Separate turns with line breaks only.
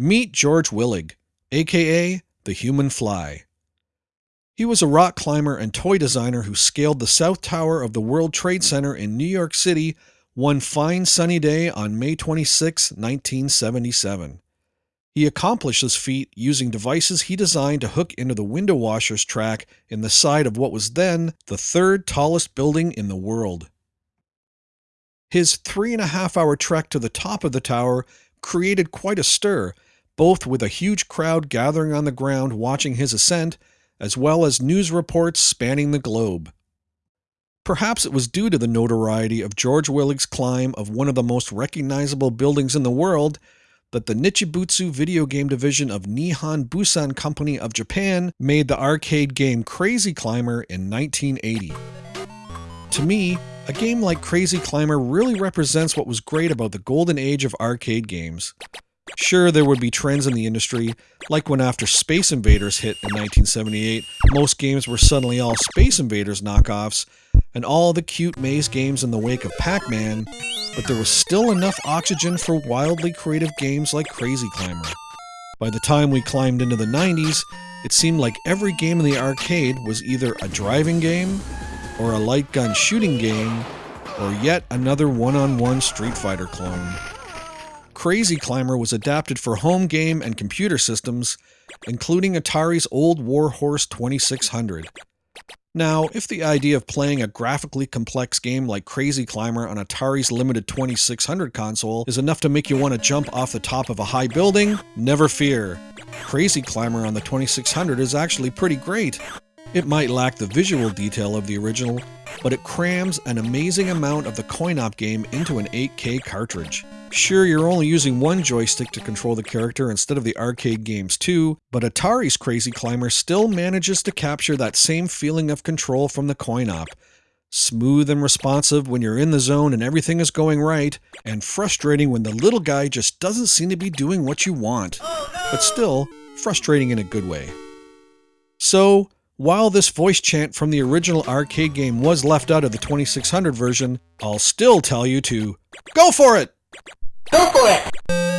Meet George Willig, aka the Human Fly. He was a rock climber and toy designer who scaled the South Tower of the World Trade Center in New York City one fine sunny day on May 26, 1977. He accomplished this feat using devices he designed to hook into the window washers track in the side of what was then the third tallest building in the world. His three and a half hour trek to the top of the tower created quite a stir, both with a huge crowd gathering on the ground watching his ascent as well as news reports spanning the globe. Perhaps it was due to the notoriety of George Willig's climb of one of the most recognizable buildings in the world that the Nichibutsu video game division of Nihon Bussan Company of Japan made the arcade game Crazy Climber in 1980. To me, a game like Crazy Climber really represents what was great about the golden age of arcade games. Sure, there would be trends in the industry, like when after Space Invaders hit in 1978, most games were suddenly all Space Invaders knockoffs, and all the cute maze games in the wake of Pac Man, but there was still enough oxygen for wildly creative games like Crazy Climber. By the time we climbed into the 90s, it seemed like every game in the arcade was either a driving game, or a light gun shooting game, or yet another one on one Street Fighter clone. Crazy Climber was adapted for home game and computer systems, including Atari's old Warhorse 2600. Now, if the idea of playing a graphically complex game like Crazy Climber on Atari's limited 2600 console is enough to make you want to jump off the top of a high building, never fear. Crazy Climber on the 2600 is actually pretty great. It might lack the visual detail of the original, but it crams an amazing amount of the coin-op game into an 8K cartridge. Sure, you're only using one joystick to control the character instead of the arcade games too, but Atari's Crazy Climber still manages to capture that same feeling of control from the coin-op. Smooth and responsive when you're in the zone and everything is going right, and frustrating when the little guy just doesn't seem to be doing what you want. But still, frustrating in a good way. So, while this voice chant from the original arcade game was left out of the 2600 version, I'll still tell you to go for it!
Go for it!